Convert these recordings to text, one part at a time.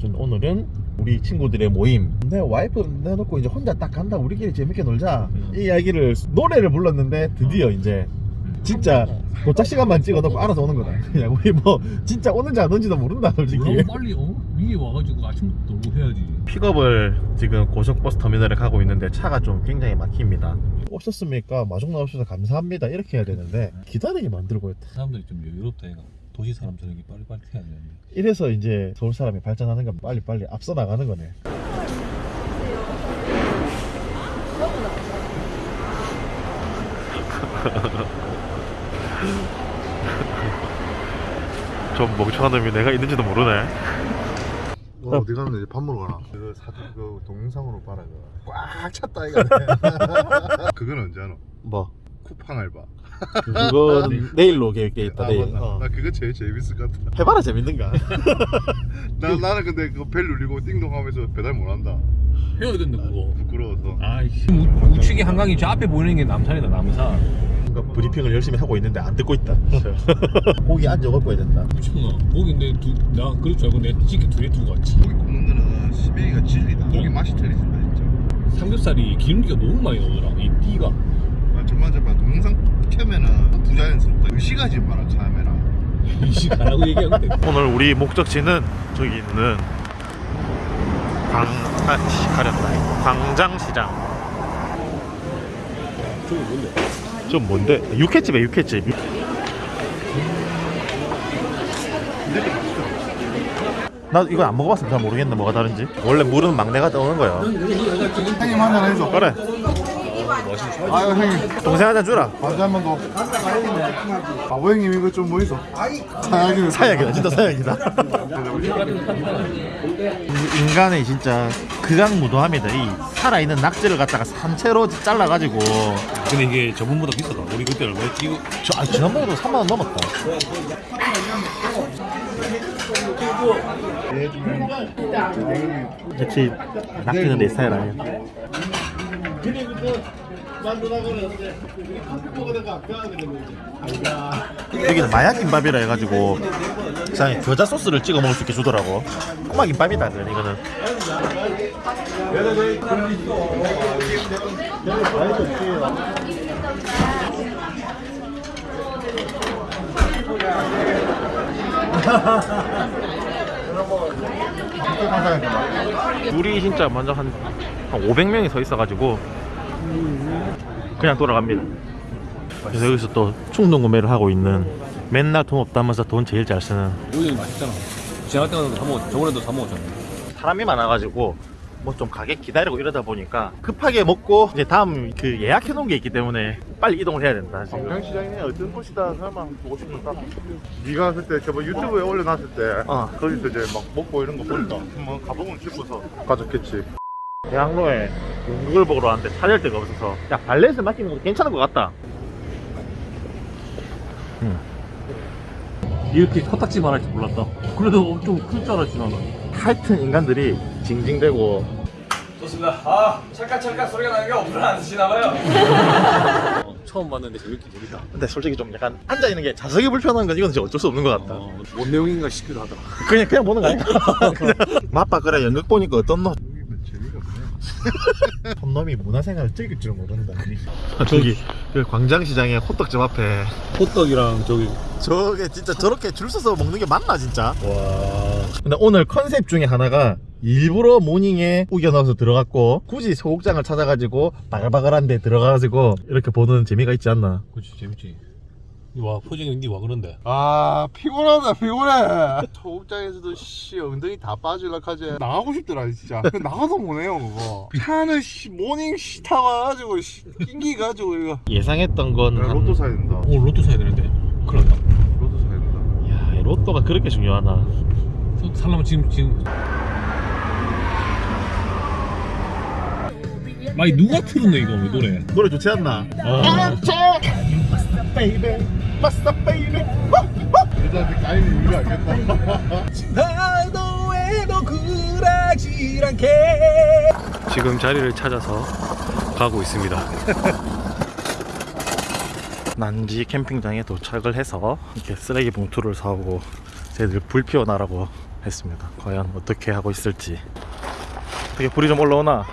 전 오늘은 우리 친구들의 모임. 내 와이프 내놓고 이제 혼자 딱 간다. 우리끼리 재밌게 놀자. 이 이야기를 노래를 불렀는데 드디어 이제 진짜 도착 시간만 찍어놓고 알아서 오는 거다. 그냥 우리 뭐 진짜 오는지 안 오는지도 모른다 솔직히. 너무 빨리 어? 위에 와가지고 아침부터 해야지. 픽업을 지금 고속버스 터미널에 가고 있는데 차가 좀 굉장히 막힙니다. 오셨습니까? 마중 나오셔서 감사합니다. 이렇게 해야 되는데 기다리게 만들고 있다. 사람들이 좀 여유롭다 얘가 도시 사람처럼 이렇게 빨리빨리 해야 되는데 이래서 이제 서울 사람이 발전하는 건 빨리빨리 앞서 나가는 거네. 좀 멍청한 놈이 내가 있는지도 모르네. 와, 어디 갔는데 이제 밥 먹으러 가나? 그 사진 그 동영상으로 봐라 그거 꽉 찼다 이거. 그건 언제 하노? 뭐? 쿠팡 알바 그건 내일로 계획돼 있다 아, 내일. 맞나? 어. 나 그거 제일 재밌을 것 같아. 해봐라 재밌는가. 나, 나는 근데 그거 벨 누르고 띵동 하면서 배달 못 한다. 해야 된다 그거. 부끄러워서. 아이씨 우- 우측이 한강이 저 앞에 보이는 게 남산이다 남산. 뭔가 브리핑을 열심히 하고 있는데 안 듣고 있다. 고기 앉아 먹어야 된다. 미쳤나? 고기인데 두, 나 그럴 줄 알고 내 찌개 두개 두고 왔지. 고기 굽는 데는 시베이가 진리다. 고기 맛이 틀리진다 진짜. 삼겹살이 기름기가 너무 많이 나오더라. 이 띠가 정말 동영상 켜면은 부자연스럽다. 의식하지 마라 카메라 가라고 얘기하면 돼. 오늘 우리 목적지는 저기 있는 광... 아, 씨, 가렸다. 광장시장. 저기 뭔데? 좀 뭔데? 육회집에 육회집. 나 이거 안 먹어봤어 잘 모르겠네 뭐가 다른지. 원래 물은 막내가 떠오는 거야 형님 한잔 해줘. 그래 아유 형님. 동생 한잔 주라. 반주 한번 더. 바보 형님 이거 좀뭐 있어? 사약이 사약이다 진짜 사약이다. 인간의 진짜 극악무도함이다. 이 살아있는 낙지를 갖다가 산채로 잘라가지고. 근데 이게 저번보다 비싸다. 우리 그때 얼마였지? 이거 저, 아, 지난번에도 3만원 넘었다. 역시 낙지는 내 스타일 아니야 여기는 마약 김밥이라 해가지고 그냥 겨자 소스를 찍어 먹을 수 있게 주더라고. 꼬마 김밥이다 이거는. 우리 진짜 먼저 한, 한 500명이 서 있어가지고 그냥 돌아갑니다. 그래서 여기서 또 충동 구매를 하고 있는 맨날 돈 없다면서 돈 제일 잘 쓰는. 여기는 맛있잖아. 지나갈 때마다 사 먹었 저번에도 사 먹었잖아. 사람이 많아가지고 뭐 좀 가게 기다리고 이러다 보니까 급하게 먹고 이제 다음 그 예약해 놓은 게 있기 때문에 빨리 이동을 해야 된다 지금. 광장시장이 어떤 곳이다 설마 보고 싶은다 네가 갔을 때 저번 유튜브에 올려놨을 때 어. 거기서 이제 막 먹고 이런 거 보니까 한번 가보면 싶어서 가졌겠지 대학로에 연극을 보러 왔는데 찾을 데가 없어서 야 발렛을 맡기는 것도 괜찮은 것 같다. 이렇게 코딱지 말할 줄 몰랐다. 그래도 좀클줄 알았지 나는. 하여튼 인간들이 징징대고. 좋습니다. 아, 찰칵 찰칵 소리가 나는 게 오늘 안 드시나봐요. 어, 처음 봤는데 재밌긴 재밌다. 근데 솔직히 좀 약간 앉아있는 게 좌석이 불편한 건 이건 진짜 어쩔 수 없는 것 같다. 어, 뭔 내용인가 싶기도 하더라. 그냥 그냥 보는 거? 그냥. 맛봐 그래 연극 보니까 어떤 놈 촌놈이 문화생활을 즐길 줄 모른다 저기 그 광장시장에 호떡집 앞에. 호떡이랑 저기. 저게 진짜 저렇게 줄 서서 먹는 게 맞나 진짜? 와. 근데 오늘 컨셉 중에 하나가 일부러 모닝에 우겨 넣어서 들어갔고 굳이 소극장을 찾아가지고 바글바글한 데 들어가가지고 이렇게 보는 재미가 있지 않나? 그렇지 재밌지 와 포징이 니와 그런데. 아 피곤하다 피곤해. 초급장에서도 씨 엉덩이 다 빠질라 하지 나가고 싶더라 진짜. 나가도 못해요 그거. 차는 씨 모닝 씨 타가지고 씨 낑기 가지고 이거. 예상했던 건 한- 로또 사야 된다. 오 로또 사야 되는데? 큰일 났다 로또 사야 된다. 야, 이 로또가 그렇게 중요하나? 또 살려면 지금 지금. 많이 누가 틀었네 이거 왜 노래? 노래 좋지 않나? 아, 베이베 마스터 베이베 여자한테 알겠다 나도 않게 지금 자리를 찾아서 가고 있습니다 난지 캠핑장에 도착을 해서 이렇게 쓰레기 봉투를 사오고 쟤들 불 피워놔라고 했습니다. 과연 어떻게 하고 있을지. 어떻게 불이 좀 올라오나?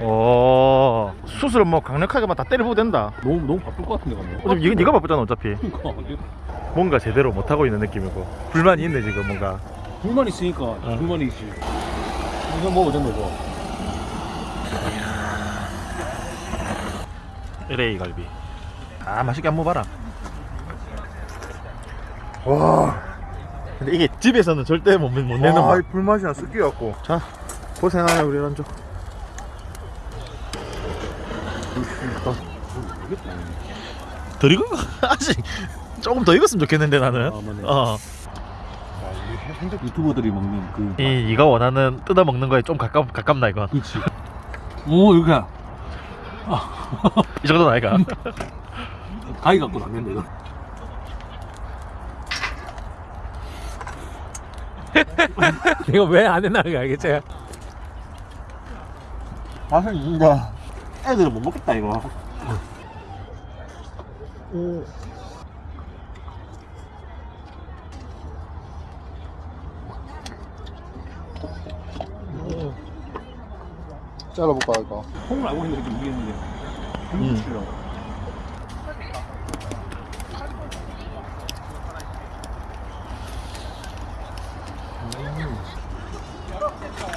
오 수술 뭐 강력하게만 다 때려부어도 된다. 너무 너무 바쁠 것 같은데 가면. 어차피 이거 네가 바쁘잖아 어차피. 뭔가 제대로 못 하고 있는 느낌이고 불만이 있네 지금 뭔가. 불만 있으니까 불만이 있지. 이거 먹어도 된다 이거. LA 갈비. 아 맛있게 한번 봐라. 와. 근데 이게 집에서는 절대 못, 못 내는 아, 맛. 이 불맛이나 섞여갖고. 자 고생하네 우리 란조. 덜 익은 거 아직 조금 더 익었으면 좋겠는데 나는. 아, 맞네. 어. 유튜버들이 먹는 그. 이 네가 원하는 뜯어 먹는 거에 좀 가깝 가깝나 이건. 그렇지. 오 이렇게 이 정도는 아이가. 가위 갖고 남는데 이거. 내가 왜안 했나는 알겠지? 맛있는데 애들은 못 먹겠다 이거. 잘라볼까, 이거? 콩을 알고 있는데 좀 이겼는데. 음.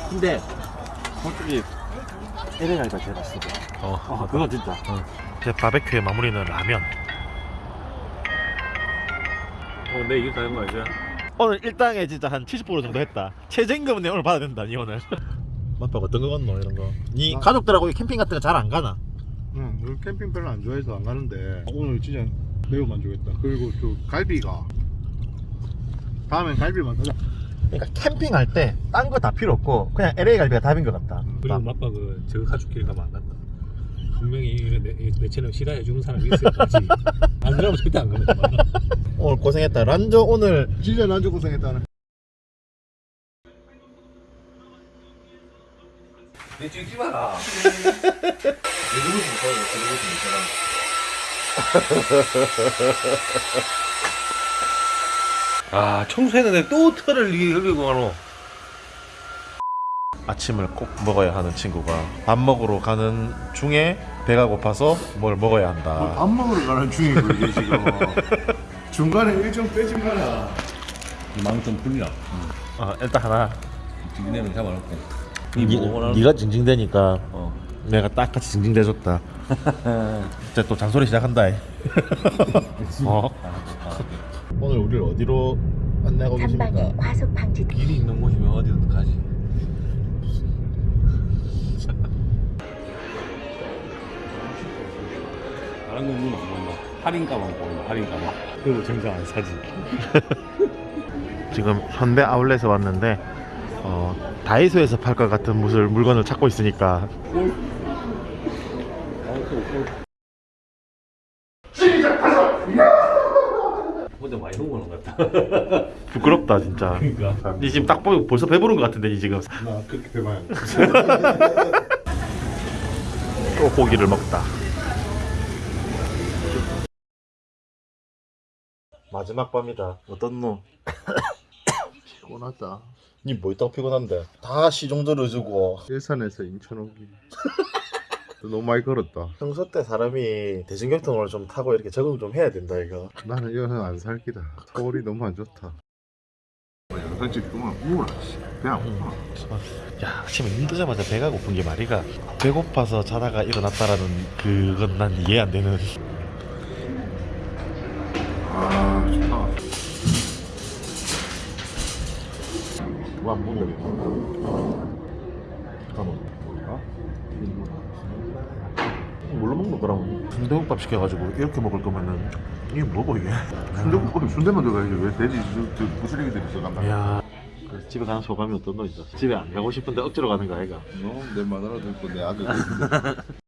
근데 솔직히 LA 갈비가 제일 맛있 어. 어. 아 그거 진짜. 제 바베큐의 마무리는 라면. 어, 내 이길 다는 거 알지? 오늘 일당에 진짜 한 70% 정도 했다. 최저임금은 내 오늘 받아야 된다. 니 오늘. 맛박 어떤 거 같노 이런 거. 니 아. 가족들하고 캠핑 같은 거 잘 안 가나? 응, 우리 캠핑 별로 안 좋아해서 안 가는데 오늘 진짜 매우 만족했다. 그리고 저 갈비가 다음엔 갈비만 사자. 그러니까 캠핑할 때 딴 거 다 필요 없고 그냥 LA 갈비가 답인 것 같다. 그리고 맛박은 그 저거 가족끼리 가면 안 간다. 분명히 내, 내 채널 싫어해 주는 사람이 있어야 가지. 안 그러면 절대 안 간다. 오늘 고생했다. 란조 오늘 진짜 난주 고생했다네. 내 찍지 마라. 내 누구 좀 써요. 내 누구 좀아 청소했는데 또 털을 이게 흘리고 가노. 아침을 꼭 먹어야 하는 친구가 밥 먹으러 가는 중에 배가 고파서 뭘 먹어야 한다. 밥 먹으러 가는 중이고 이게 지금 중간에 일정 마라. 마음좀 풀리라. 아, 일단 하나. 뒷내는 잡아놓고. 니, 네가 징징대니까 내가 딱 같이 징징대줬다. 이제 또 잔소리 시작한다. 어? 오늘 우리를 어디로 안내하고 계십니까? 과속 방지 길이 있는 곳이면 어디든 가지. 다른 건눈안 본다. 할인가만 보인다. 할인가만. 그리고 정작 안 사지. 지금 현대 아울렛에 왔는데 어, 다이소에서 팔 것 같은 무슨 물건을 찾고 있으니까 혼자 많이 먹는 것 같다. 부끄럽다 진짜. 그러니까. 니 지금 딱 보고 벌써 배부른 것 같은데 니 지금 나 그렇게 배봐야 또 고기를 먹다. 마지막 밤이다. 어떤 놈? 피곤하다. 니뭐 있다고 피곤한데? 다 시종들을 주고 일산에서 인천 오기. 너무 많이 걸었다. 평소 때 사람이 대중교통을 좀 타고 이렇게 적응 좀 해야 된다 이거. 나는 이거는 안 살기다. 서울이 너무 안 좋다. 영상 찍구만 우울하 배안 고파. 야 아침에 눈 뜨자마자 배가 고픈 게 말이가 배고파서 자다가 일어났다라는 그건 난 이해 안 되는. 누가 안 먹는 잠깐만 뭘까? 뭘로 먹는 거라고? 순대국밥 시켜가지고 이렇게 먹을 거면은 이게 뭐고 이게? 순대국밥에 순대만 들어가야지 왜 돼지 저- 저 부스러기들이 들어간다. 야. 집에 가는 소감이 어떤 너 이제 집에 안 가고 싶은데 억지로 가는 거 아이가? 너내 마누라도 있고 내 있고